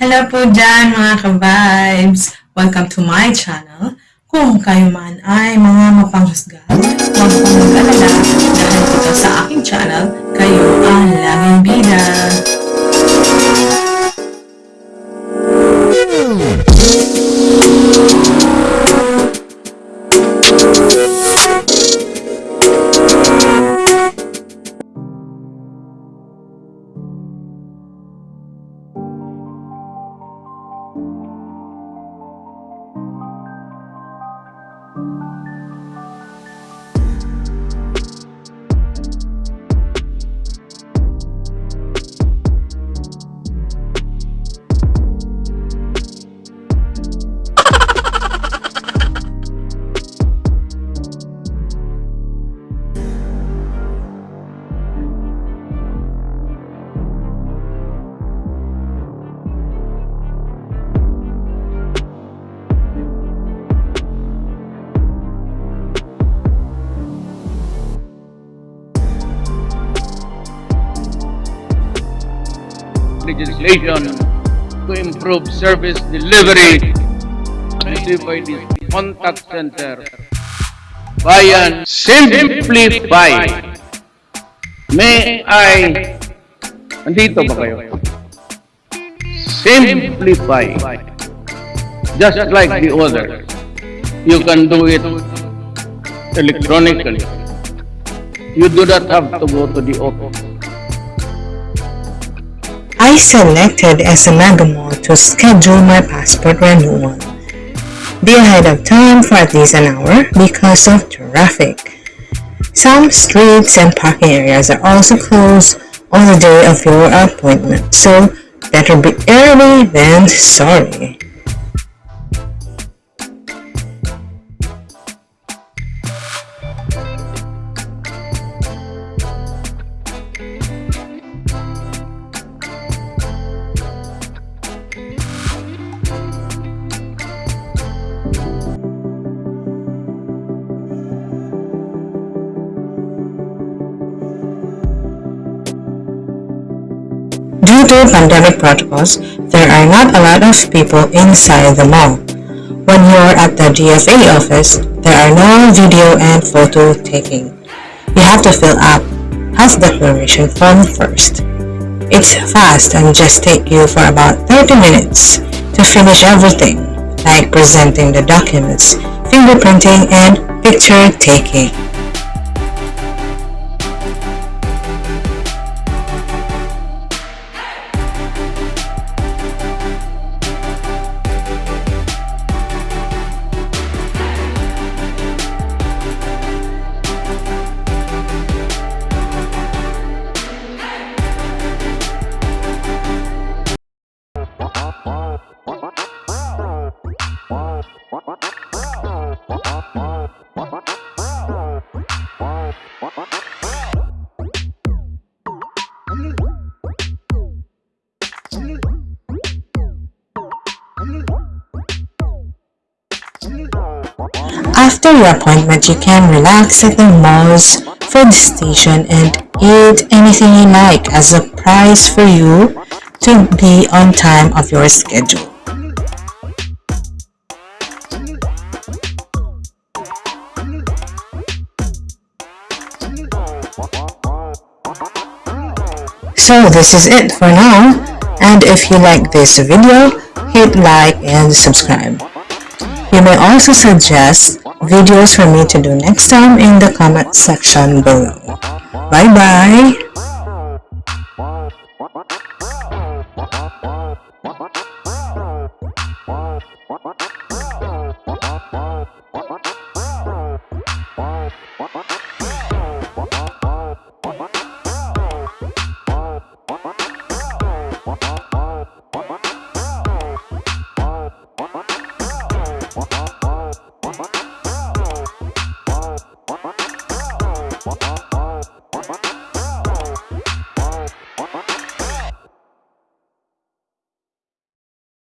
Hello po dyan mga ka-vibes! Welcome to my channel. Kung kayo man ay mga mapanghusga, huwag pong mag-alala legislation to improve service delivery by the contact center. Bayan Simplify. May I, andito ba kayo? Simplify. Just like the other. You can do it electronically. You do not have to go to the office. I selected SMA Mall to schedule my passport renewal. Be ahead of time for at least an hour because of traffic. Some streets and parking areas are also closed on the day of your appointment, so better be early than sorry. Due to pandemic protocols, there are not a lot of people inside the mall. When you're at the DFA office, there are no video and photo taking. You have to fill up health declaration form first. It's fast and just take you for about 30 minutes to finish everything, like presenting the documents, fingerprinting, and picture taking. After your appointment, you can relax at the mall's food station and eat anything you like as a prize for you to be on time of your schedule. So this is it for now and if you like this video, hit like and subscribe. You may also suggest videos for me to do next time in the comment section below. Bye